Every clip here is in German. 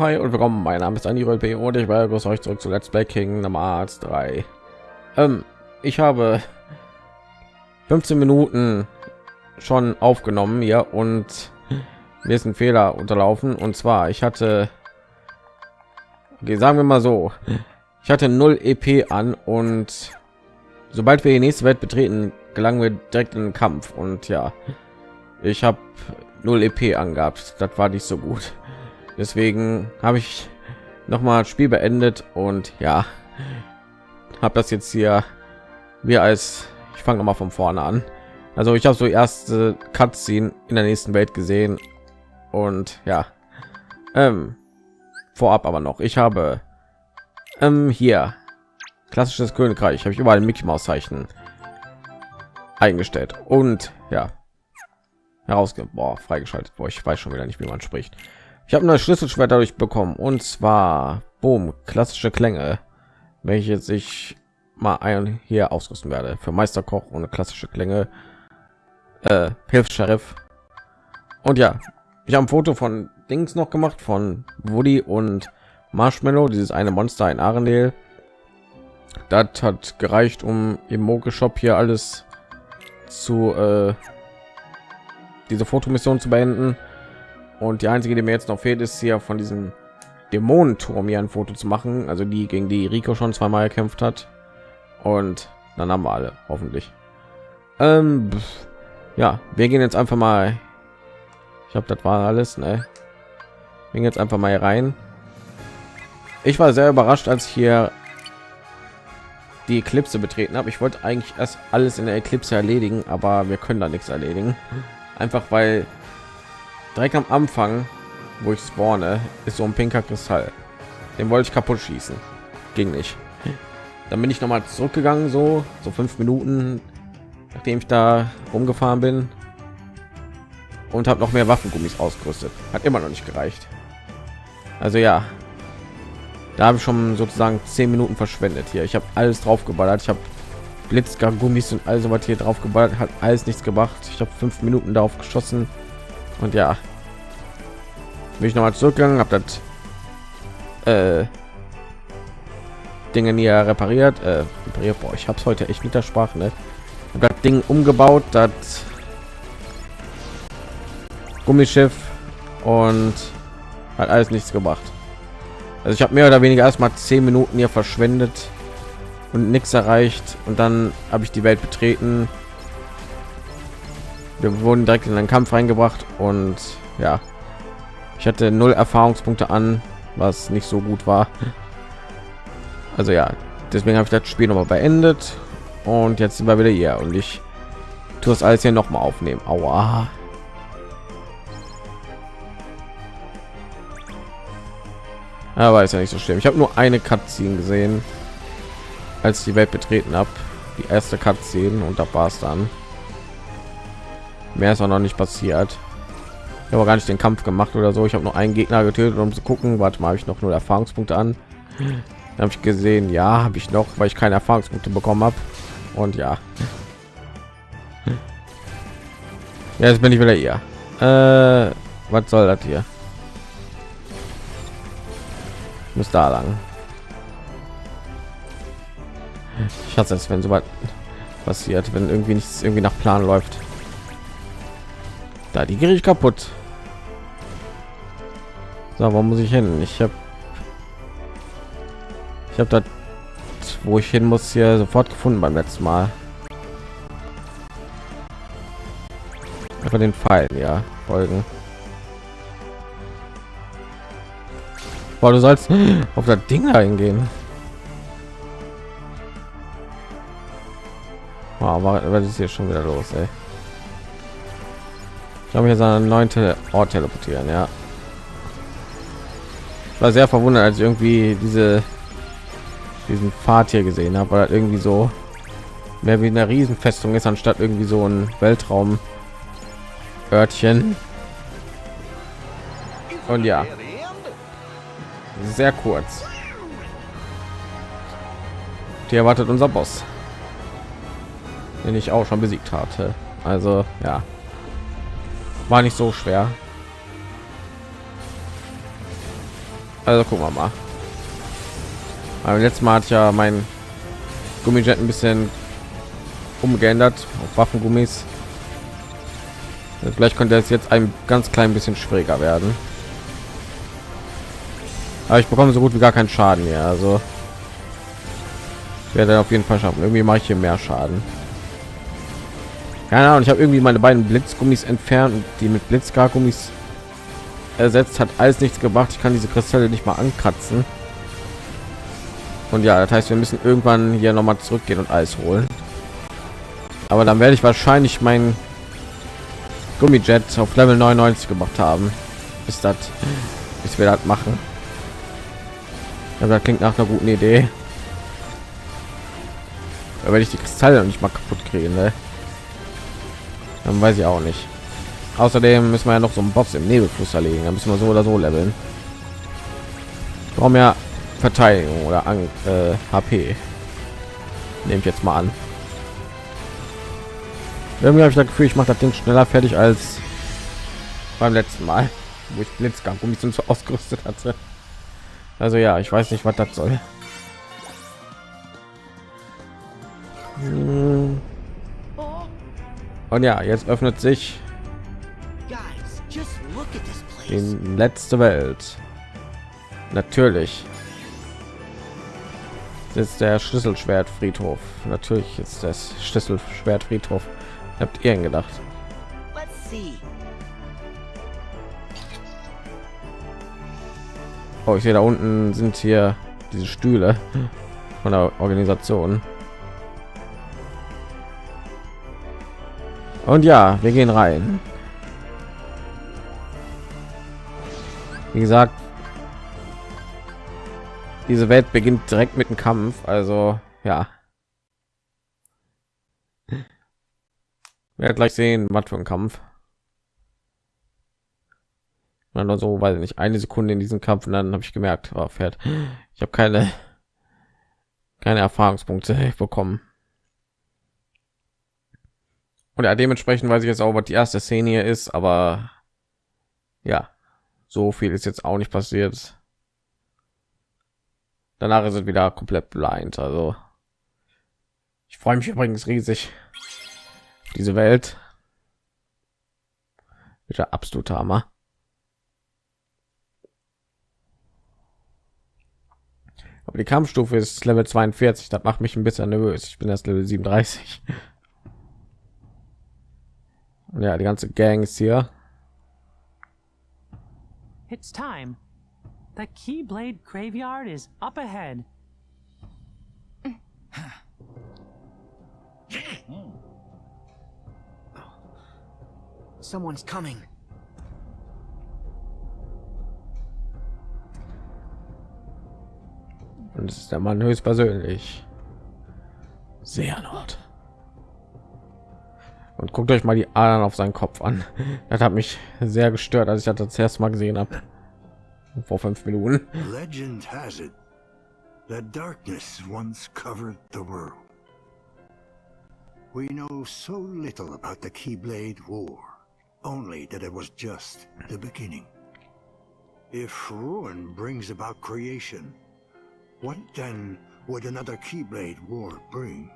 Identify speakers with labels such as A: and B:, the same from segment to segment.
A: Hi und willkommen. Mein Name ist Andy P. und ich begrüße euch zurück zu Let's Play Kingdom Hearts 3. Ähm, ich habe 15 Minuten schon aufgenommen hier und mir ist ein Fehler unterlaufen und zwar ich hatte okay, sagen wir mal so ich hatte 0 EP an und sobald wir die nächste Welt betreten gelangen wir direkt in den Kampf und ja ich habe 0 EP angehabt das war nicht so gut deswegen habe ich noch mal Spiel beendet und ja habe das jetzt hier wir als ich fange noch mal von vorne an. Also ich habe so erste Cutscene in der nächsten Welt gesehen und ja ähm, vorab aber noch. Ich habe ähm, hier klassisches Königreich habe ich überall Mickey Maus Zeichen eingestellt und ja herausge freigeschaltet. Wo ich weiß schon wieder nicht wie man spricht ich habe eine Schlüsselschwert dadurch bekommen und zwar boom klassische Klänge, welche sich mal ein hier ausrüsten werde für Meisterkoch ohne klassische Klänge. Äh, hilft Sheriff. Und ja, ich habe ein Foto von Dings noch gemacht von Woody und Marshmallow, dieses eine Monster in Arendelle. Das hat gereicht, um im Moke Shop hier alles zu äh, diese Fotomission zu beenden. Und die einzige, die mir jetzt noch fehlt, ist hier von diesem Dämonenturm hier ein Foto zu machen, also die gegen die Rico schon zweimal gekämpft hat. Und dann haben wir alle, hoffentlich. Ähm, ja, wir gehen jetzt einfach mal. Ich habe das war alles, ne? Wir gehen jetzt einfach mal hier rein. Ich war sehr überrascht, als ich hier die Eclipse betreten habe. Ich wollte eigentlich erst alles in der Eclipse erledigen, aber wir können da nichts erledigen. Einfach weil direkt am Anfang, wo ich spawne, ist so ein pinker Kristall. Den wollte ich kaputt schießen. Ging nicht. Dann bin ich noch mal zurückgegangen, so so fünf Minuten, nachdem ich da rumgefahren bin und habe noch mehr Waffengummis ausgerüstet. Hat immer noch nicht gereicht. Also ja, da habe ich schon sozusagen zehn Minuten verschwendet hier. Ich habe alles drauf geballert. Ich habe Blitzgummis und also was hier drauf geballert hat alles nichts gemacht. Ich habe fünf Minuten darauf geschossen und ja. Bin ich noch mal zurückgegangen habe das äh, dinge nie repariert äh, repariert. Boah, ich habe es heute echt mit der sprache ne? das ding umgebaut das gummischiff und hat alles nichts gemacht also ich habe mehr oder weniger erstmal zehn minuten hier verschwendet und nichts erreicht. Und dann habe ich die welt betreten wir wurden direkt in einen Kampf reingebracht und ja, ich hatte null Erfahrungspunkte an, was nicht so gut war. Also ja, deswegen habe ich das Spiel noch mal beendet und jetzt sind wir wieder hier und ich tue das alles hier noch mal aufnehmen. Aua. Aber ist ja nicht so schlimm. Ich habe nur eine Cutscene gesehen, als ich die Welt betreten habe. Die erste Cutscene und da war es dann. Mehr ist auch noch nicht passiert. Habe gar nicht den Kampf gemacht oder so. Ich habe nur einen Gegner getötet, um zu gucken. Warte mal, habe ich noch nur Erfahrungspunkte an. habe ich gesehen, ja, habe ich noch, weil ich keine Erfahrungspunkte bekommen habe. Und ja. Ja, jetzt bin ich wieder hier. Äh, was soll das hier? Muss da lang. Ich hasse es, wenn so was passiert, wenn irgendwie nichts irgendwie nach Plan läuft. Da die ich kaputt. So, wo muss ich hin? Ich habe ich habe das wo ich hin muss hier sofort gefunden beim letzten Mal. Einfach den Pfeil, ja, folgen. Boah, du sollst auf das Ding eingehen. Wow, was ist hier schon wieder los, ey? Habe jetzt einen neunte Ort teleportieren, ja. Ich war sehr verwundert, als ich irgendwie diese diesen Pfad hier gesehen habe, weil irgendwie so mehr wie eine Riesenfestung ist, anstatt irgendwie so ein Weltraum Örtchen. Und ja, sehr kurz. Die erwartet unser Boss, den ich auch schon besiegt hatte. Also ja, war nicht so schwer. Also gucken wir mal. Aber letztes Mal hat ja mein Gummijet ein bisschen umgeändert auf Waffengummis. Vielleicht könnte es jetzt ein ganz klein bisschen schwieriger werden. Aber ich bekomme so gut wie gar keinen Schaden mehr. Also werde auf jeden Fall schaffen. Irgendwie mache ich hier mehr Schaden. Keine Ahnung, ich habe irgendwie meine beiden Blitzgummis entfernt und die mit Blitzgar-Gummis ersetzt hat alles nichts gebracht. Ich kann diese Kristalle nicht mal ankratzen. Und ja, das heißt, wir müssen irgendwann hier noch mal zurückgehen und Eis holen. Aber dann werde ich wahrscheinlich mein Gummijet auf Level 99 gemacht haben. Ist das, bis wir das machen. Aber das klingt nach einer guten Idee. Wenn ich die Kristalle nicht mal kaputt kriege, ne? Dann weiß ich auch nicht. Außerdem müssen wir ja noch so einen Boss im Nebelfluss erlegen. Da müssen wir so oder so leveln. Warum ja Verteidigung oder an, äh, HP. Nehme ich jetzt mal an. Irgendwie habe ich das Gefühl, ich mache das Ding schneller fertig als beim letzten Mal, wo ich Blitzgang um mich so ausgerüstet hatte. Also ja, ich weiß nicht, was das soll. Hm. Und ja, jetzt öffnet sich die letzte Welt. Natürlich ist der Schlüsselschwertfriedhof. Natürlich ist das Schlüsselschwertfriedhof. Habt ihr gedacht? Oh, ich sehe da unten sind hier diese Stühle von der Organisation. Und ja, wir gehen rein. Wie gesagt, diese Welt beginnt direkt mit dem Kampf, also ja. Wir gleich sehen, was für ein Kampf. Und so, weil nicht eine Sekunde in diesem Kampf und dann habe ich gemerkt, oh, fährt. Ich habe keine keine Erfahrungspunkte bekommen. Und ja, dementsprechend weiß ich jetzt auch, was die erste Szene hier ist, aber ja, so viel ist jetzt auch nicht passiert. Danach sind wieder komplett blind also. Ich freue mich übrigens riesig diese welt. Wieder absolut hammer. Aber die kampfstufe ist level 42 das macht mich ein bisschen nervös. Ich bin erst level 37 ja die ganze gang ist hier
B: It's time. The Keyblade graveyard is up ahead.
C: Someone's coming.
A: Und es ist der Mann höchstpersönlich. Sehr Nord. Und guckt euch mal die Adern auf seinen Kopf an. Das hat mich sehr gestört, als ich das, das Mal gesehen habe. vor fünf Minuten.
D: Legend has it that darkness once covered the world. We know so little about the Keyblade War, only that it was just the beginning. If ruin brings about creation, what then would another Keyblade War bring?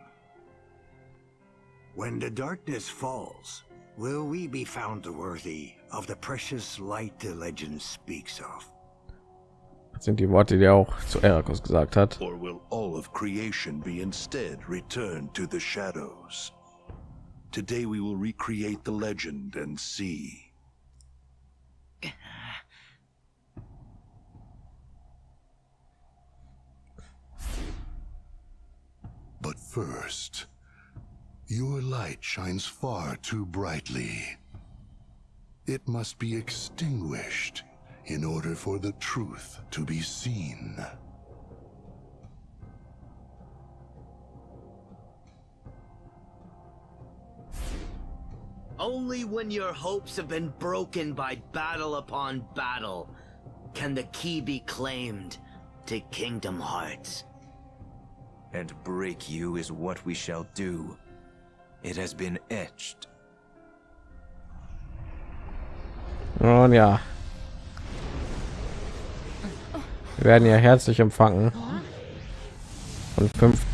D: When the darkness falls, will we be found worthy of the precious light the legend speaks of?
A: sind die Worte, die er auch zu Erakos gesagt hat.
E: Or will all of creation be instead returned to the shadows? Today we will recreate the legend and see.
F: But first, your light shines far too brightly. It must be extinguished in order for the truth to be seen.
C: Only when your hopes have been broken by battle upon battle can the key be claimed to Kingdom Hearts.
G: And break you is what we shall do. It has been etched.
A: Und ja, Wir werden hier herzlich empfangen von fünf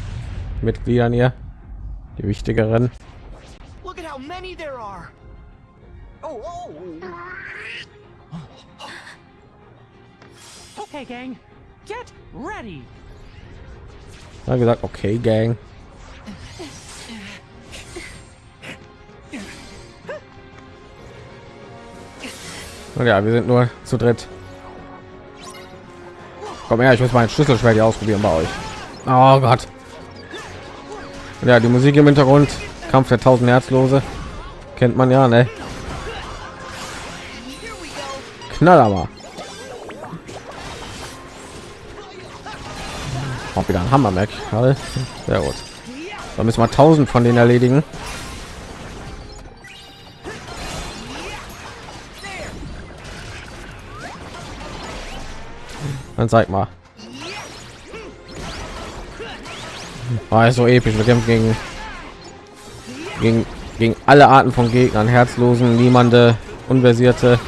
A: Mitgliedern hier, die wichtigeren.
C: Look at how many there are. Oh, oh.
B: Okay, gang, get ready.
A: Dann gesagt, okay, Gang. Und ja, wir sind nur zu dritt. Komm her, ich muss mein Schlüsselschwert hier ausprobieren bei euch. Oh Gott. Ja, die Musik im Hintergrund, Kampf der tausend Herzlose, kennt man ja, ne? Knallhammer. Auch wieder ein Hammer, gerade. Sehr gut. Da müssen wir tausend von denen erledigen. Dann zeig mal. War so episch. Wir kämpfen gegen, gegen gegen alle Arten von Gegnern, Herzlosen, niemande, Unversierte.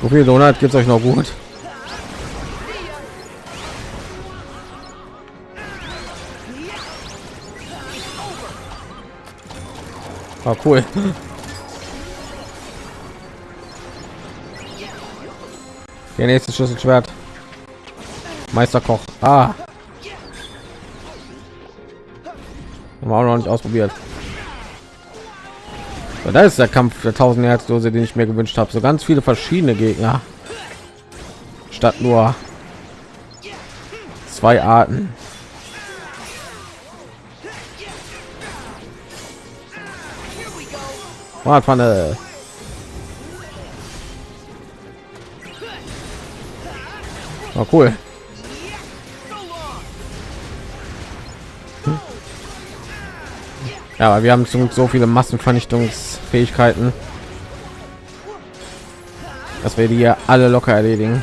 A: So viel Donut gibt es euch noch gut. Ah, cool. Der nächste Schlüsselschwert. Meisterkoch. Ah. Haben wir auch noch nicht ausprobiert. So, da ist der Kampf der tausend Herzdose, den ich mir gewünscht habe. So ganz viele verschiedene Gegner. Statt nur zwei Arten. Radpfanne. Oh, cool. Ja, aber wir haben so, so viele Massenvernichtungsfähigkeiten, dass wir die ja alle locker erledigen.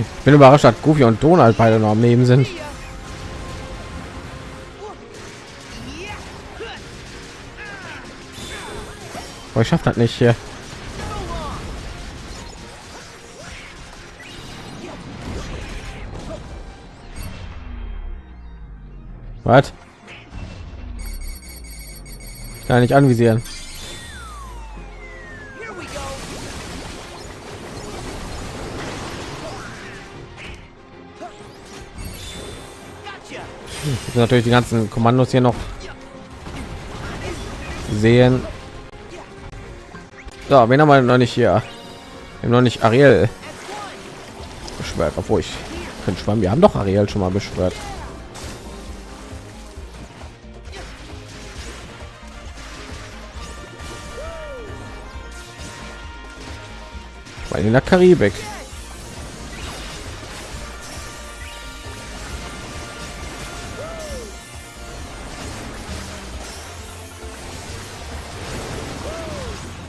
A: Ich bin überrascht, dass Goofy und Donald beide noch am Leben sind. Ich schaffe das nicht hier. Was? Kann nicht anvisieren. Jetzt natürlich die ganzen Kommandos hier noch sehen. So, wen haben wir noch nicht hier? Wir noch nicht Ariel beschwert, obwohl ich könnte schwammen. Wir haben doch Ariel schon mal beschwert. Weil in der Karibik.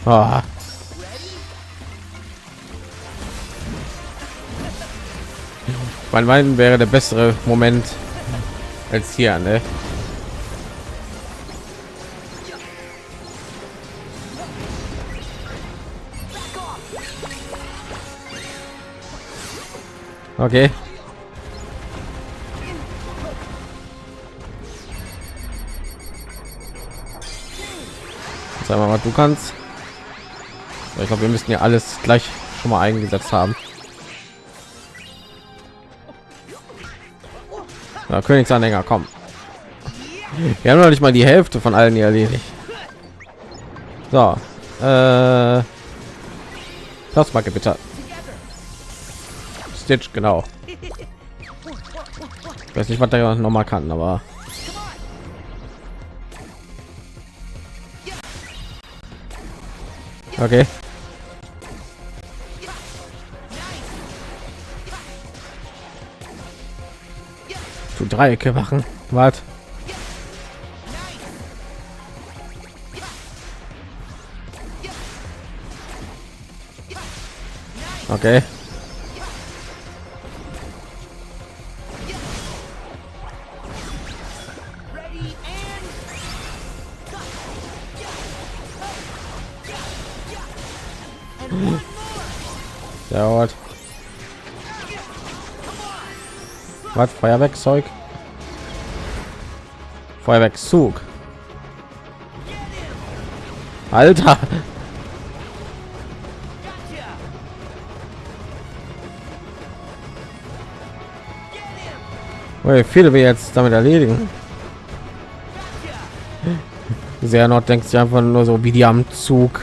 A: Ah. Mein meinen wäre der bessere Moment als hier, ne? Okay. Sag mal, was du kannst. Ich glaube, wir müssen ja alles gleich schon mal eingesetzt haben. Ja, Königsanhänger, komm. Wir haben noch nicht mal die Hälfte von allen hier erledigt. So, äh, Plasmacke bitte. Stitch, genau. Ich weiß nicht, was der noch mal kann, aber okay. Du Dreiecke machen. Was? Okay. Gut. Was? Feuerwerkzeug? Feuerwerkszug. Alter! Wie viele wir jetzt damit erledigen? Sehr noch denkt sich einfach nur so wie die am Zug.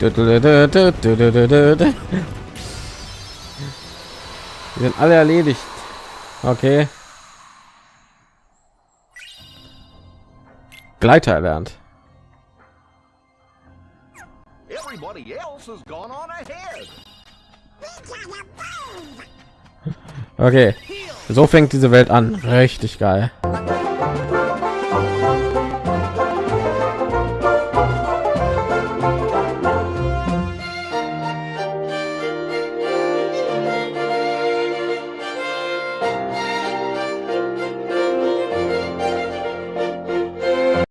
A: Die sind alle erledigt. Okay. Gleiter erlernt.
H: Everybody else has gone on ahead.
A: Okay. So fängt diese Welt an. Richtig geil.